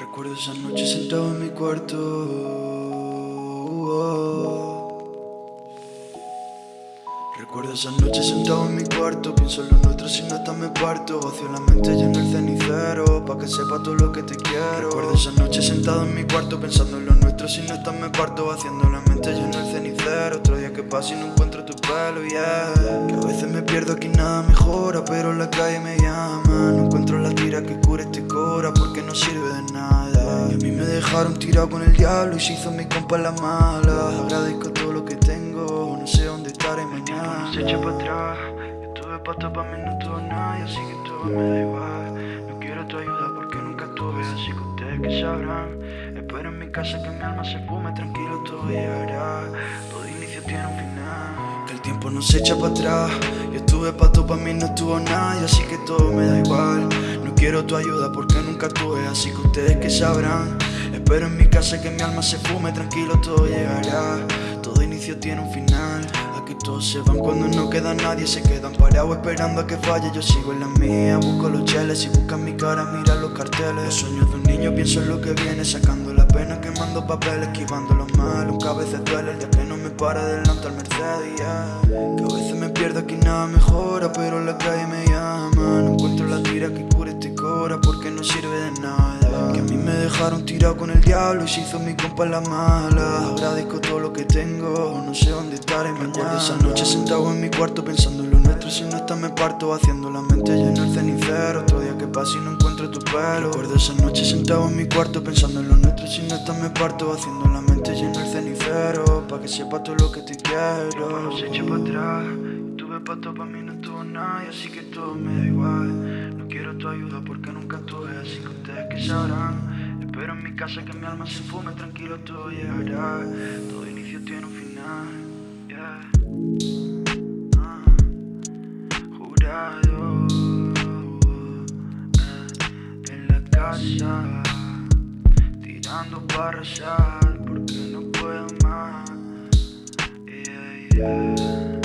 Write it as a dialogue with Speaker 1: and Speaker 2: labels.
Speaker 1: Recuerdo esa noche sentado en mi cuarto. Recuerdo esa noche sentado en mi cuarto. Pienso en lo nuestro si no está me parto. Vacío la mente lleno el cenicero Pa' que sepa todo lo que te quiero. Recuerdo esa noche sentado en mi cuarto Pensando en lo nuestro si no está me parto. Haciendo la mente lleno el cenicero Pasa y no encuentro tu pelo, yeah Que a veces me pierdo aquí nada mejora Pero la calle me llama. No encuentro la tira que cure este cora Porque no sirve de nada. Y a mí me dejaron tirado con el diablo Y se hizo mi compa la mala. Agradezco todo lo que tengo No sé dónde estaré mañana. se echa para atrás. Yo tuve pato pa' mí no tuve nadie Así que todo me da igual. No quiero tu ayuda porque nunca tuve Así que ustedes que sabrán casa que mi alma se fume Tranquilo todo llegará. Todo inicio tiene un final. Que el tiempo no se echa para atrás. Yo tuve pato pa' mí no tuvo nadie Así que todo me da igual. No quiero tu ayuda porque nunca tuve Así que ustedes que sabrán. Espero en mi casa que mi alma se fume Tranquilo todo llegará. Todo inicio tiene un final Aquí todos se van. Cuando no queda nadie Se quedan parados esperando a que falle. Yo sigo en la mía, busco los cheles Y buscan mi cara, mira los carteles. Los sueños de un niño, pienso en lo que viene. Sacando la pena, quemando papel Esquivando lo malo, aunque a veces duele El día que no me para adelante al Mercedes yeah. Que a veces me pierdo aquí nada mejora Pero la calle me llama. No encuentro la tira que cure este cora Porque no sirve de nada. Que a mí me dejaron tirado con el diablo Y se hizo mi compa la mala. Agradezco todo lo que tengo No sé dónde estaré mañana esa noche sentado en mi cuarto pensando en lo nuestro Si no está me parto haciendo la mente lleno el cenicero. Otro día que pasa y no encuentro tu pelo. Recuerdo esa noche sentado en mi cuarto pensando en lo nuestro Si no está me parto haciendo la mente lleno el cenicero. Pa' que sepa todo lo que te quiero. No se echa para atrás Tuve pato pa' mí no tuvo nadie Así que todo me da igual. No quiero tu ayuda porque nunca tuve Así que ustedes que sabrán Espero en mi casa que mi alma se fume Tranquilo todo llegará Todo inicio tiene un final Ah, jurado eh, en la casa tirando para rezar porque no puedo más. Yeah, yeah.